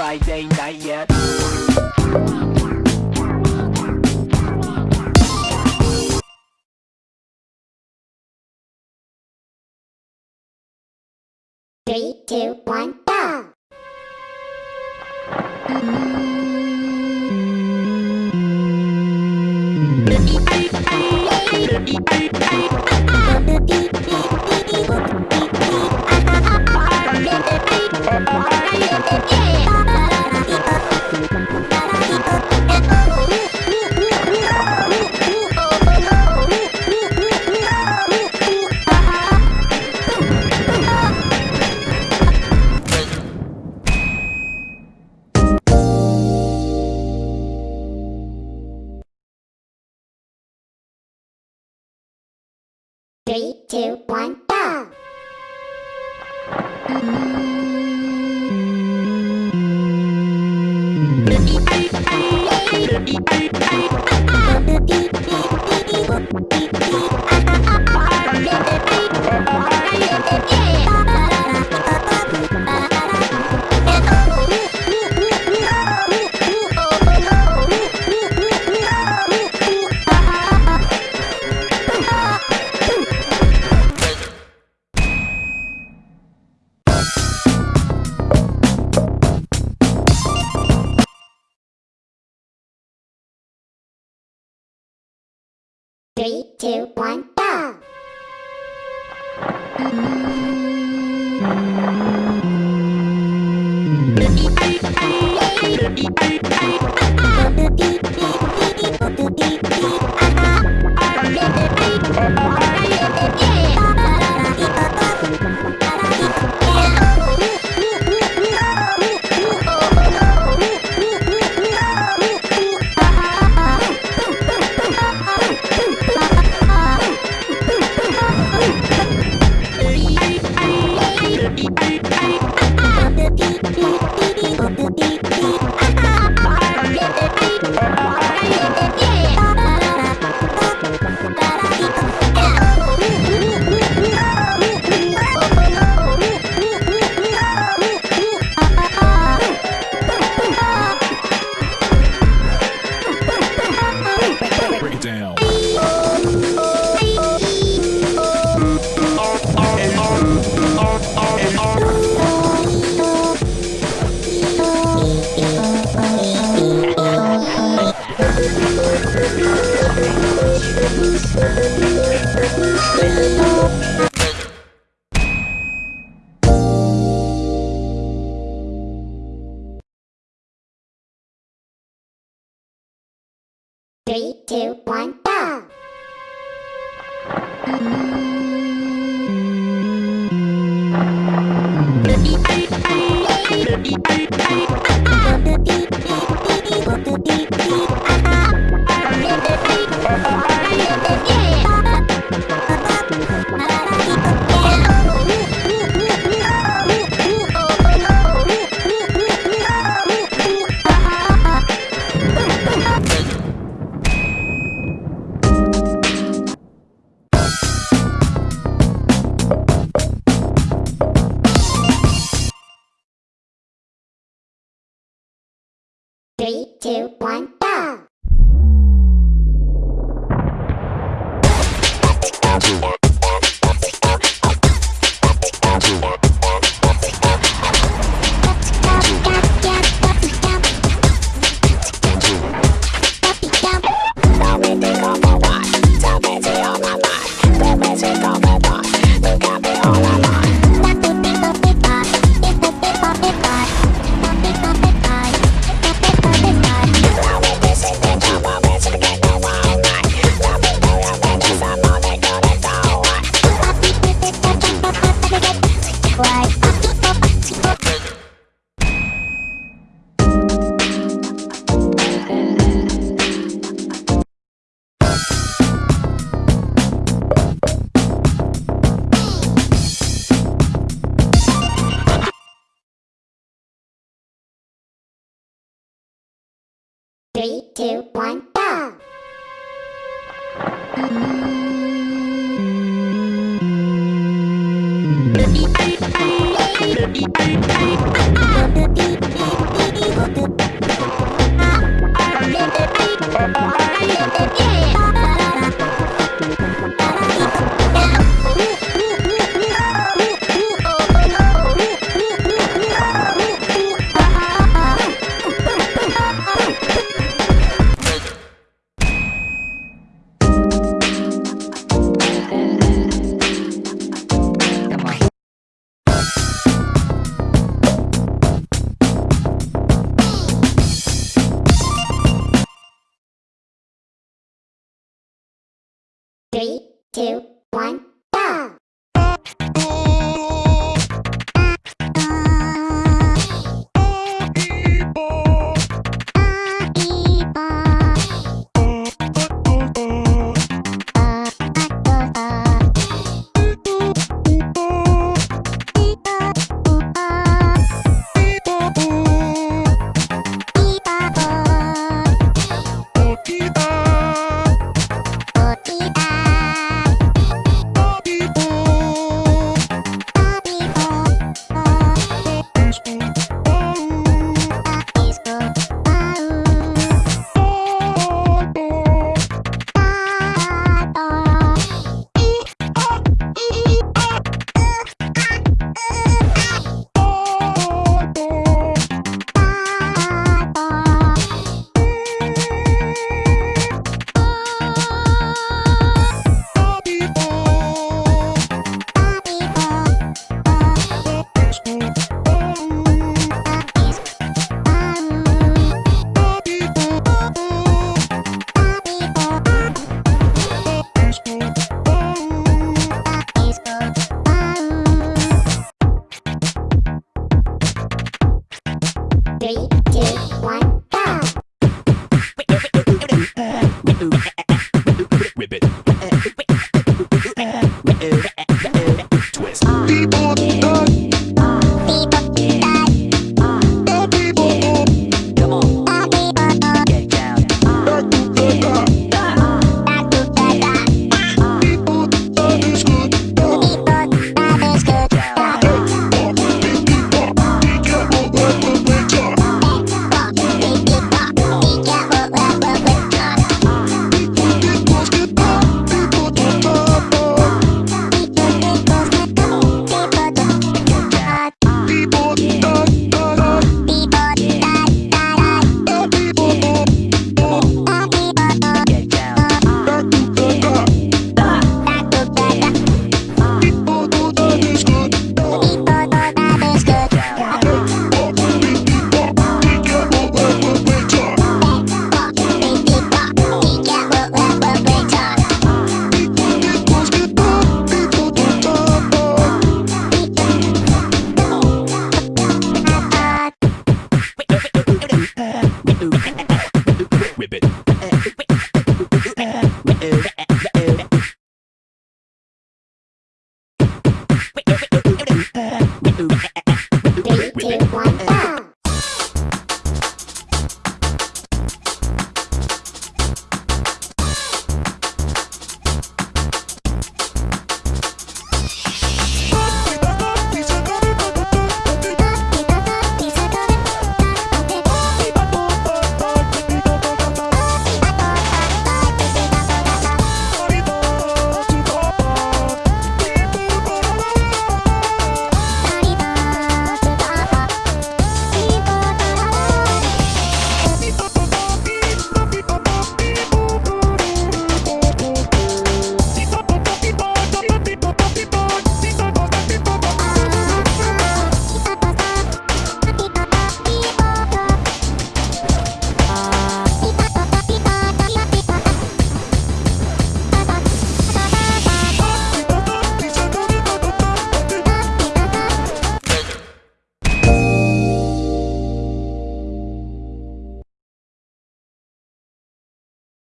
Friday night yet. Three, two, one, go! Three, two, one, Three, two, one, go! Three, two, one, go! Two, one, two, one, go! Two, Three, two, one,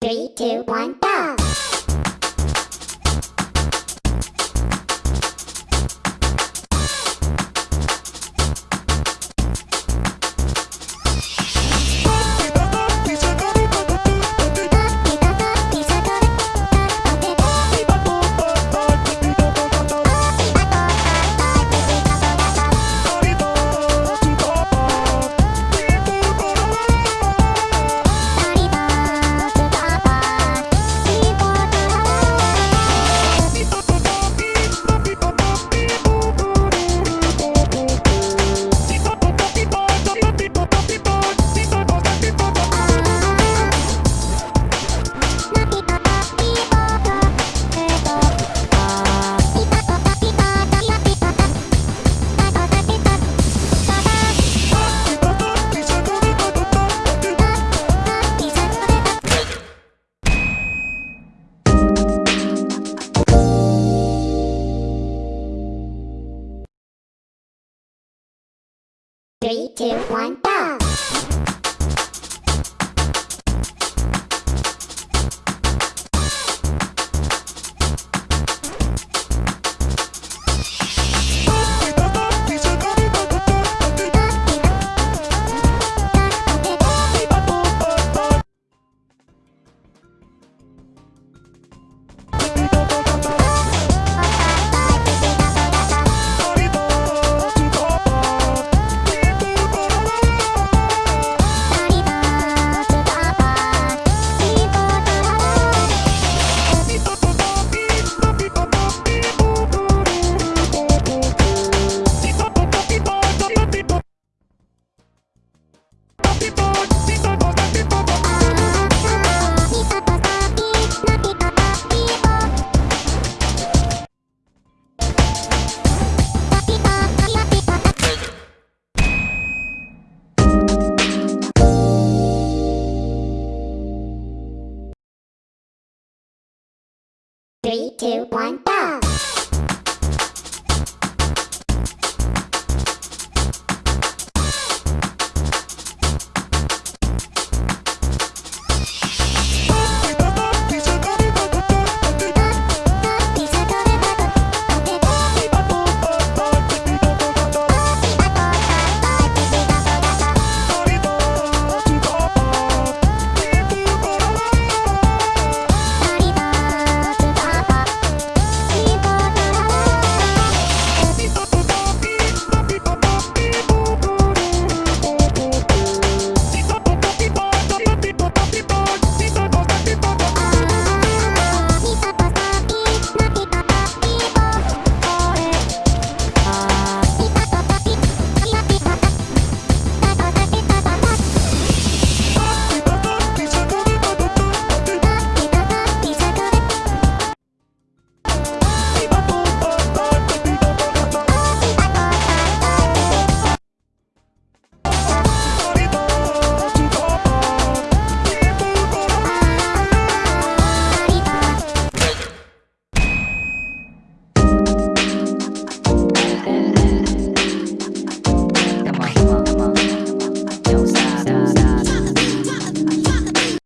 Three, two, one, go! Three, two, one, go!